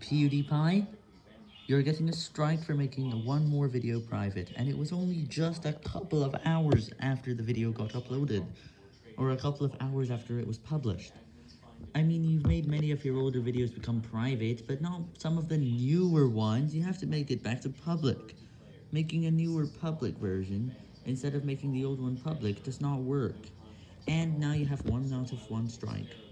PewDiePie, you're getting a strike for making one more video private, and it was only just a couple of hours after the video got uploaded, or a couple of hours after it was published. I mean, you've made many of your older videos become private, but not some of the newer ones, you have to make it back to public. Making a newer public version, instead of making the old one public, does not work. And now you have one out of one strike.